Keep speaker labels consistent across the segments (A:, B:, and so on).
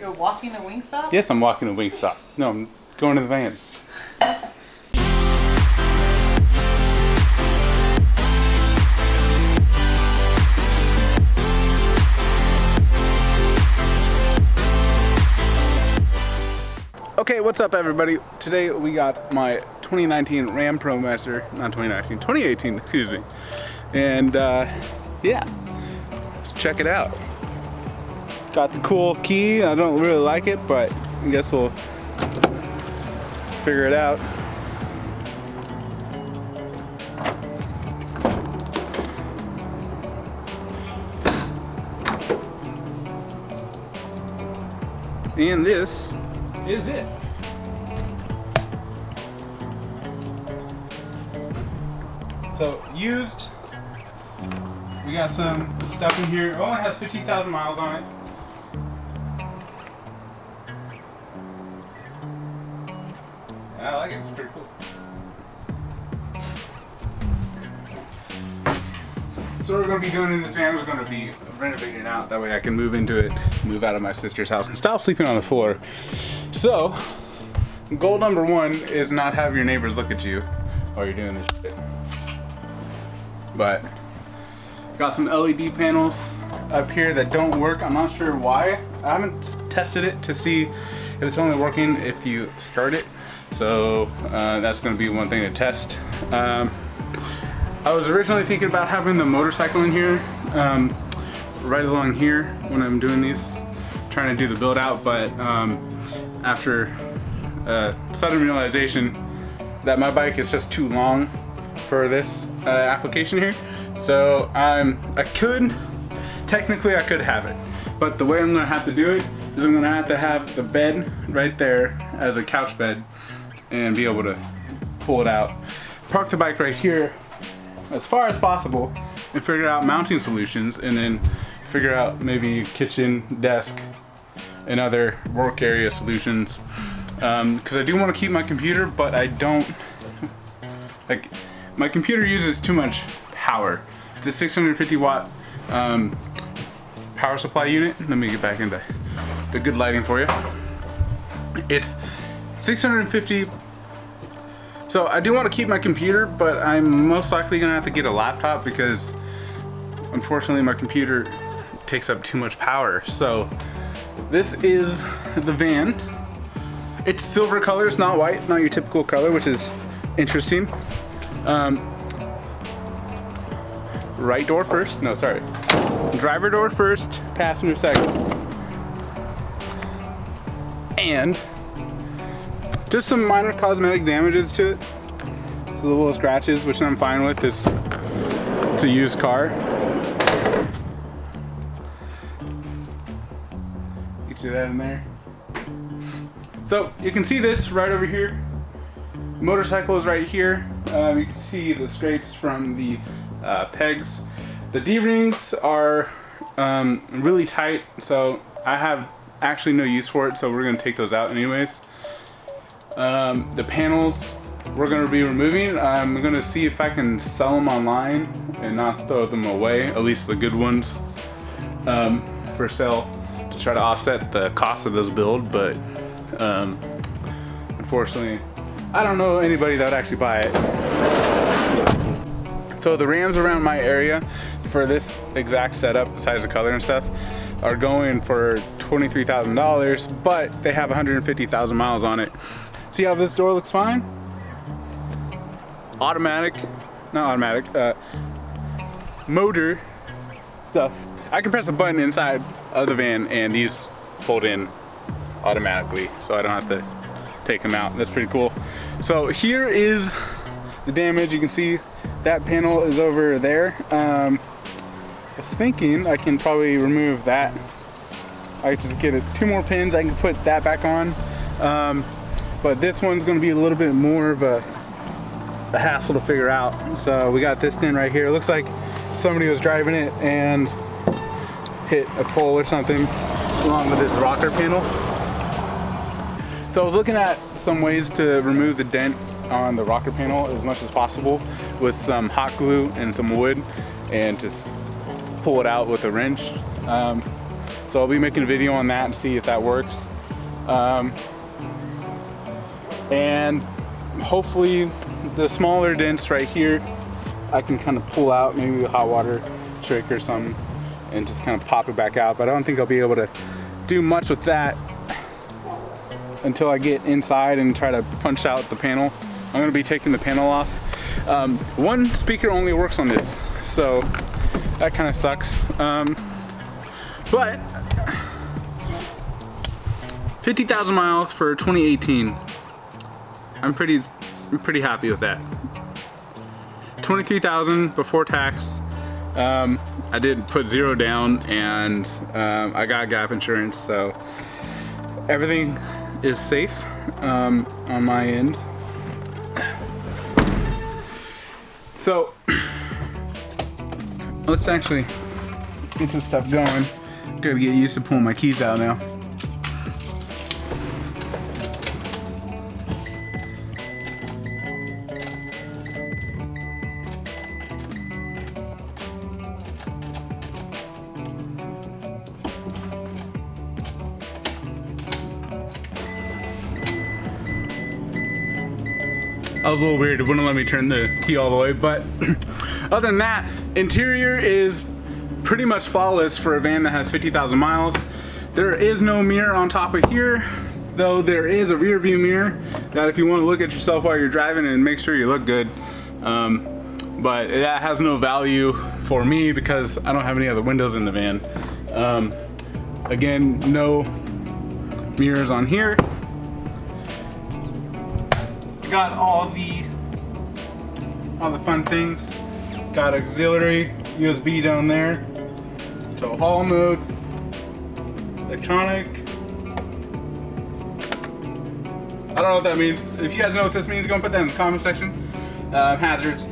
A: You're walking to Wingstop?
B: Yes, I'm walking to Wingstop. No, I'm going to the van. Okay, what's up everybody? Today we got my 2019 Ram ProMaster, not 2019, 2018, excuse me. And uh, yeah, let's check it out. Got the cool key, I don't really like it, but I guess we'll figure it out. And this is it. So used, we got some stuff in here. Oh, it only has 15,000 miles on it. I like it, it's pretty cool. So what we're going to be doing in this van, we're going to be renovating out. That way I can move into it, move out of my sister's house, and stop sleeping on the floor. So, goal number one is not have your neighbors look at you while you're doing this shit. But, got some LED panels up here that don't work. I'm not sure why. I haven't tested it to see if it's only working if you start it. So, uh, that's going to be one thing to test. Um, I was originally thinking about having the motorcycle in here, um, right along here when I'm doing these, trying to do the build out, but um, after uh, sudden realization that my bike is just too long for this uh, application here. So um, I could, technically I could have it, but the way I'm gonna have to do it is I'm gonna have to have the bed right there as a couch bed and be able to pull it out. Park the bike right here as far as possible and figure out mounting solutions and then figure out maybe kitchen, desk, and other work area solutions. Because um, I do want to keep my computer, but I don't, like, my computer uses too much power. It's a 650 watt um, power supply unit. Let me get back into the good lighting for you. It's 650 so I do want to keep my computer, but I'm most likely gonna have to get a laptop because unfortunately my computer takes up too much power. So this is the van. It's silver color, it's not white, not your typical color, which is interesting. Um, right door first, no, sorry. Driver door first, passenger second. And just some minor cosmetic damages to it. It's little scratches, which I'm fine with. It's, it's a used car. Get you that in there. So you can see this right over here. Motorcycle is right here. Um, you can see the scrapes from the uh, pegs. The D-rings are um, really tight, so I have actually no use for it, so we're gonna take those out anyways. Um, the panels we're to be removing. I'm to see if I can sell them online and not throw them away, at least the good ones, um, for sale to try to offset the cost of this build. But um, unfortunately, I don't know anybody that would actually buy it. So the Rams around my area for this exact setup, size of color and stuff, are going for $23,000, but they have 150,000 miles on it. See how this door looks fine? Automatic, not automatic, uh, motor stuff. I can press a button inside of the van and these fold in automatically so I don't have to take them out. That's pretty cool. So here is the damage. You can see that panel is over there. Um, I was thinking I can probably remove that. I just get it, two more pins. I can put that back on. Um, but this one's gonna be a little bit more of a, a hassle to figure out. So we got this pin right here. It looks like somebody was driving it and hit a pole or something along with this rocker panel. So I was looking at some ways to remove the dent on the rocker panel as much as possible with some hot glue and some wood and just pull it out with a wrench. Um, So I'll be making a video on that and see if that works. Um, and hopefully the smaller dents right here, I can kind of pull out maybe a hot water trick or something and just kind of pop it back out. But I don't think I'll be able to do much with that until I get inside and try to punch out the panel. I'm gonna be taking the panel off. Um, one speaker only works on this, so that kind of sucks. Um, but 50,000 miles for 2018. I'm pretty, I'm pretty happy with that. 23,000 before tax. Um, I did put zero down and um, I got gap insurance, so everything is safe um, on my end. So let's actually get this stuff going. Gotta get used to pulling my keys out now. That was a little weird. It wouldn't let me turn the key all the way, but other than that, interior is pretty much flawless for a van that has 50,000 miles. There is no mirror on top of here, though there is a rear view mirror that if you want to look at yourself while you're driving and make sure you look good. Um, but that has no value for me because I don't have any other windows in the van. Um, again, no mirrors on here got all the all the fun things. Got auxiliary USB down there. So haul mode, electronic. I don't know what that means. If you guys know what this means, go and put that in the comment section. Uh, hazards.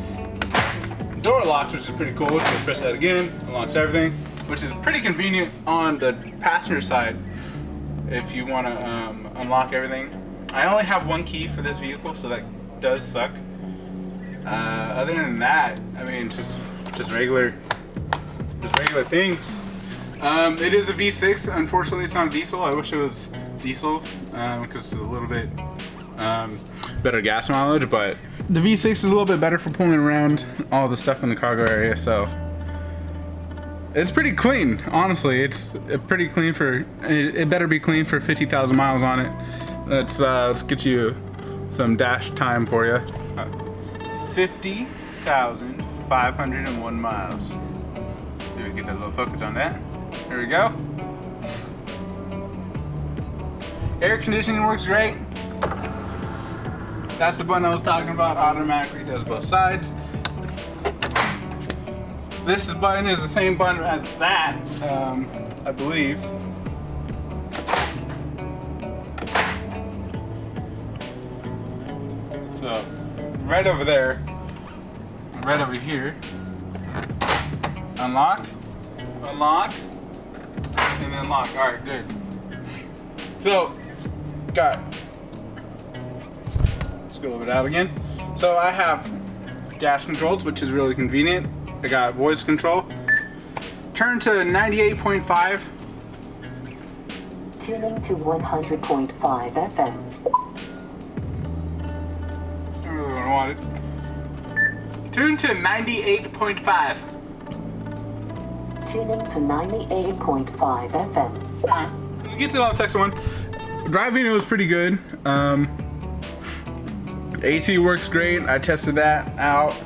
B: Door locks, which is pretty cool. So press that again, unlocks everything, which is pretty convenient on the passenger side if you want to um, unlock everything. I only have one key for this vehicle, so that does suck. Uh, other than that, I mean, just just regular, just regular things. Um, it is a V6. Unfortunately, it's not diesel. I wish it was diesel because um, it's a little bit um, better gas mileage, but the V6 is a little bit better for pulling around all the stuff in the cargo area. So it's pretty clean, honestly. It's pretty clean for. It, it better be clean for 50,000 miles on it. Let's uh, let's get you some dash time for you. 50,501 miles. Let we get that little focus on that. There we go. Air conditioning works great. That's the button I was talking about. Automatically does both sides. This button is the same button as that, um, I believe. Right over there, right over here, unlock, unlock, and then lock. All right, good. So, got, let's go over it out again. So I have dash controls, which is really convenient. I got voice control. Turn to 98.5.
A: Tuning to 100.5 FM.
B: Wanted. Tune to 98.5.
A: Tuning to 98.5 FM.
B: Get to the second one. Driving it was pretty good. Um, AC works great. I tested that out,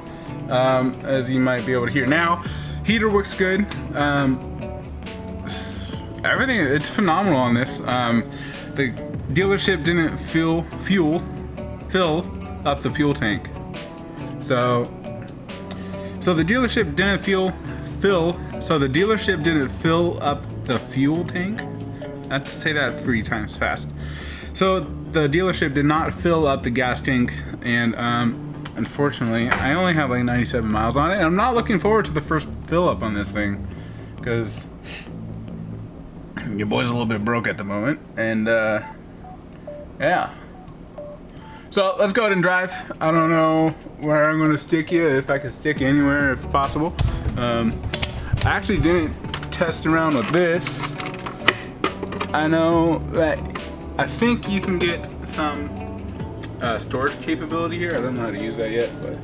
B: um, as you might be able to hear now. Heater works good. Um, everything, it's phenomenal on this. Um, the dealership didn't fill fuel, fill up the fuel tank. So, so the dealership didn't fill, fill, so the dealership didn't fill up the fuel tank. I have to say that three times fast. So the dealership did not fill up the gas tank and um, unfortunately I only have like 97 miles on it and I'm not looking forward to the first fill up on this thing because your boy's a little bit broke at the moment and uh, yeah so let's go ahead and drive. I don't know where I'm gonna stick you, if I can stick anywhere if possible. Um, I actually didn't test around with this I know that I think you can get some uh, storage capability here. I don't know how to use that yet, but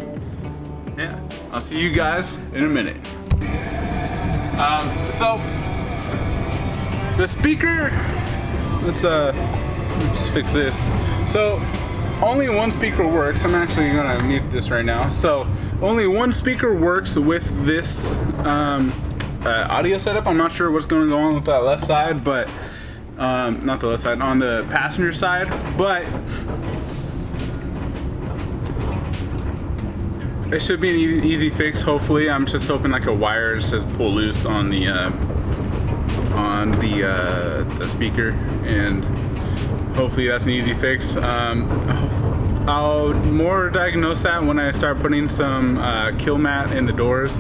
B: yeah. I'll see you guys in a minute. Um, so the speaker, let's uh, let's fix this. So only one speaker works. I'm actually gonna mute this right now. So only one speaker works with this um, uh, audio setup. I'm not sure what's going on with that left side, but um, not the left side, on the passenger side, but it should be an easy fix. Hopefully, I'm just hoping like a wire just pull loose on the uh, on the uh, the speaker, and hopefully that's an easy fix. Um, I'll more diagnose that when I start putting some uh, Kilmat in the doors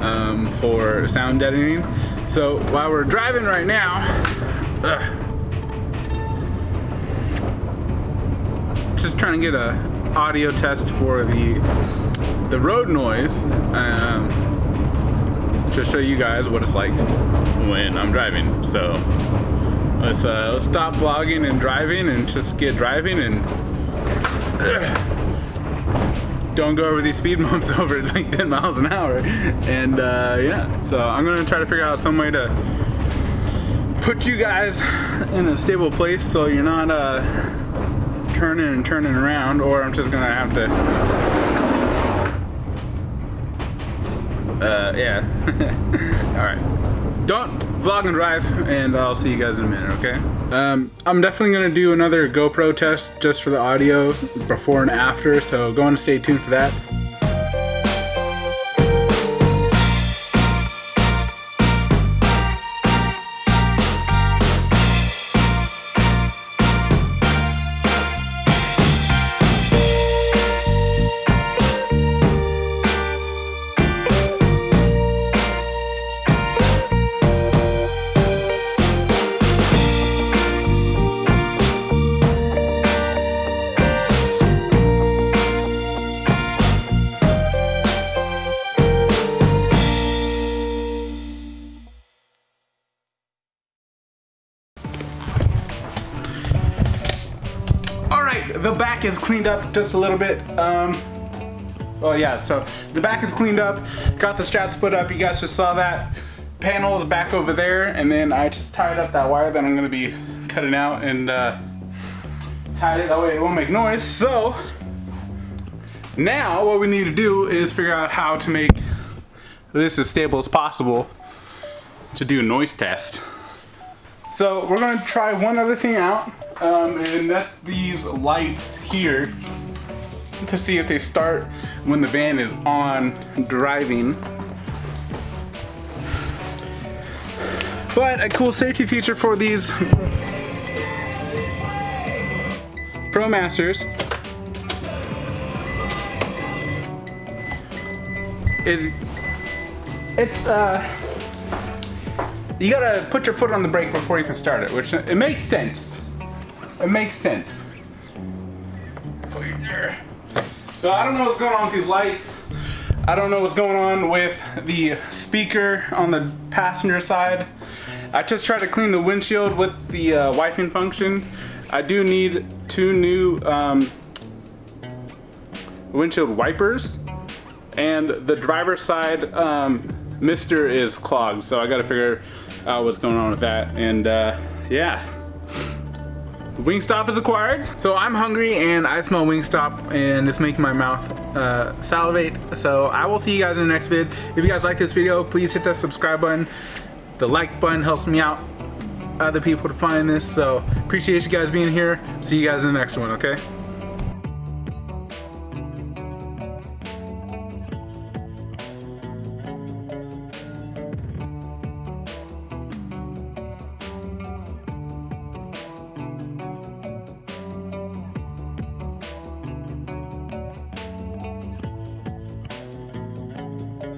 B: um, for sound deadening. So while we're driving right now, ugh, just trying to get a audio test for the the road noise um, to show you guys what it's like when I'm driving. So let's uh, let's stop vlogging and driving and just get driving and don't go over these speed bumps over like 10 miles an hour. And uh, yeah, so I'm gonna try to figure out some way to put you guys in a stable place so you're not uh, turning and turning around, or I'm just gonna have to. Uh, yeah. All right. Don't vlog and drive, and I'll see you guys in a minute, okay? Um, I'm definitely gonna do another GoPro test just for the audio before and after, so go on and stay tuned for that. The back is cleaned up just a little bit. Um, oh yeah, so the back is cleaned up. Got the straps put up. You guys just saw that. Panel is back over there, and then I just tied up that wire that I'm gonna be cutting out and uh, tied it that way it won't make noise. So now what we need to do is figure out how to make this as stable as possible to do a noise test. So we're gonna try one other thing out, um, and that's these lights here to see if they start when the van is on driving. But a cool safety feature for these ProMasters is it's uh you gotta put your foot on the brake before you can start it, which it makes sense. It makes sense. So I don't know what's going on with these lights. I don't know what's going on with the speaker on the passenger side. I just tried to clean the windshield with the uh, wiping function. I do need two new um, windshield wipers and the driver's side um, mister is clogged so I gotta figure out what's going on with that. And uh, yeah. Wingstop is acquired. So I'm hungry and I smell Wingstop and it's making my mouth uh, salivate. So I will see you guys in the next vid. If you guys like this video please hit that subscribe button. The like button helps me out other people to find this. So appreciate you guys being here. See you guys in the next one okay